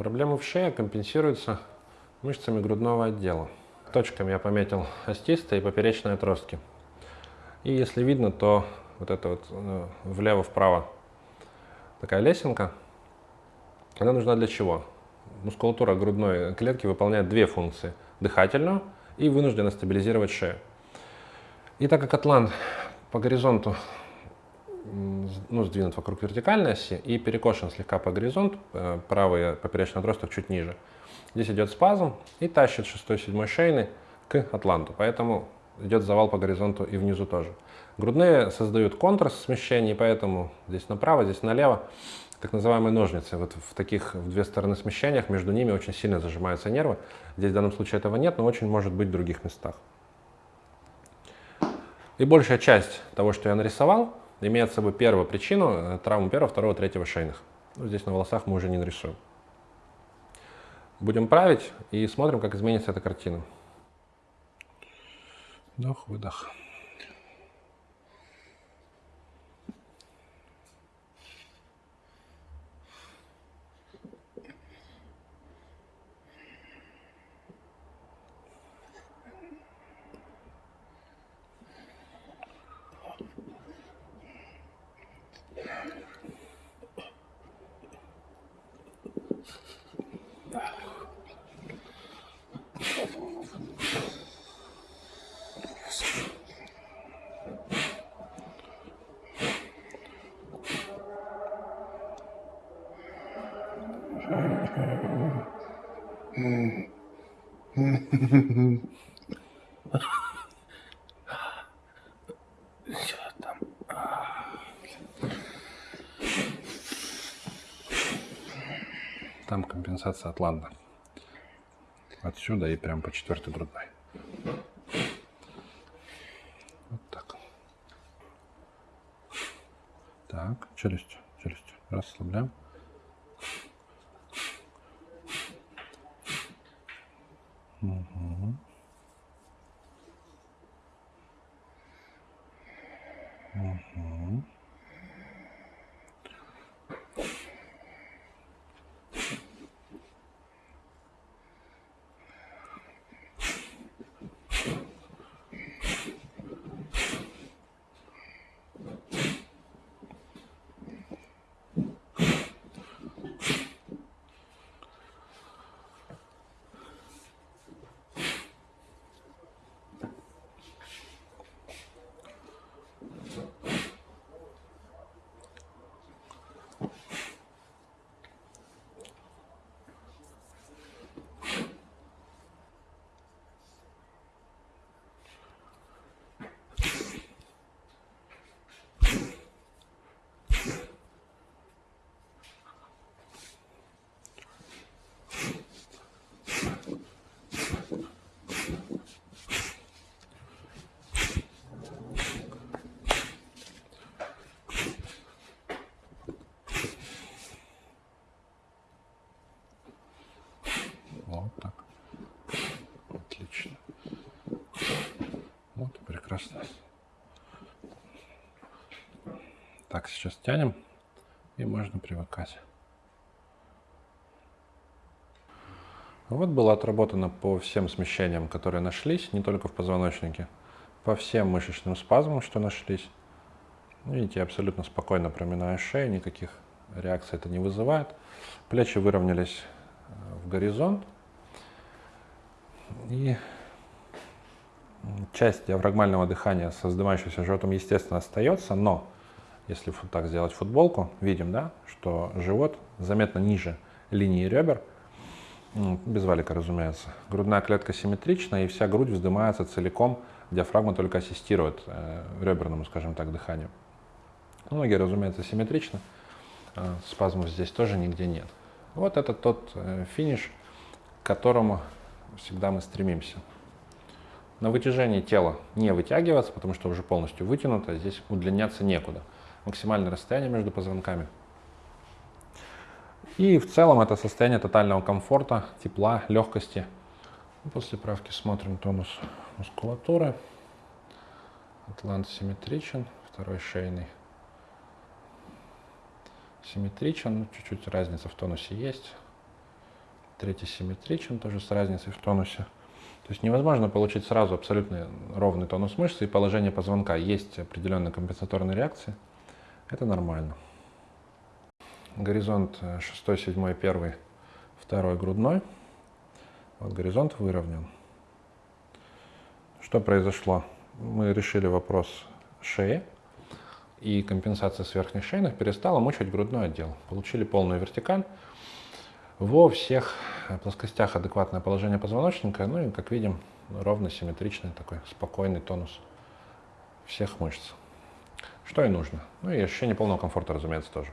Проблемы в шее компенсируются мышцами грудного отдела. Точками я пометил остистые и поперечные отростки. И если видно, то вот это вот э, влево-вправо такая лесенка, она нужна для чего? Мускулатура грудной клетки выполняет две функции. Дыхательную и вынуждена стабилизировать шею. И так как атлант по горизонту ну, сдвинут вокруг вертикальной оси и перекошен слегка по горизонту, э, правый поперечный отросток чуть ниже. Здесь идет спазм и тащит 6-7 шейный к атланту, поэтому идет завал по горизонту и внизу тоже. Грудные создают контраст смещений, поэтому здесь направо, здесь налево, так называемые ножницы. Вот в таких в две стороны смещениях между ними очень сильно зажимаются нервы. Здесь в данном случае этого нет, но очень может быть в других местах. И большая часть того, что я нарисовал, имеет с собой первую причину э, травму первого, второго, третьего шейных. Ну, здесь на волосах мы уже не нарисуем. Будем править и смотрим, как изменится эта картина. Вдох, выдох. Там компенсация Атланта. Отсюда и прям по четвертой грудной. Вот так. Так, челюсть, челюсть. Расслабляем. Угу. Угу. Вот так. Отлично. Прекрасно. Так, сейчас тянем, и можно привыкать. Вот было отработано по всем смещениям, которые нашлись, не только в позвоночнике, по всем мышечным спазмам, что нашлись. Видите, я абсолютно спокойно проминаю шею, никаких реакций это не вызывает. Плечи выровнялись э, в горизонт. И часть диафрагмального дыхания с вздымающимся животом, естественно, остается, но если вот так сделать футболку, видим, да, что живот заметно ниже линии ребер, без валика, разумеется. Грудная клетка симметрична, и вся грудь вздымается целиком, диафрагма только ассистирует э, реберному, скажем так, дыханию. Ноги, разумеется, симметричны, э, спазмов здесь тоже нигде нет. Вот это тот э, финиш, к которому всегда мы стремимся. На вытяжении тела не вытягиваться, потому что уже полностью вытянуто, здесь удлиняться некуда. Максимальное расстояние между позвонками. И в целом это состояние тотального комфорта, тепла, легкости. После правки смотрим тонус мускулатуры. Атлант симметричен, второй шейный симметричен, чуть-чуть разница в тонусе есть. третий симметричен, тоже с разницей в тонусе. То есть невозможно получить сразу абсолютно ровный тонус мышцы и положение позвонка. Есть определенные компенсаторные реакции. Это нормально. Горизонт 6, 7, 1, 2 грудной. Вот горизонт выровнен. Что произошло? Мы решили вопрос шеи, и компенсация с верхних шейных перестала мучить грудной отдел. Получили полную вертикаль. Во всех плоскостях адекватное положение позвоночника, ну и, как видим, ровно симметричный такой спокойный тонус всех мышц. Что и нужно. Ну и ощущение полного комфорта, разумеется, тоже.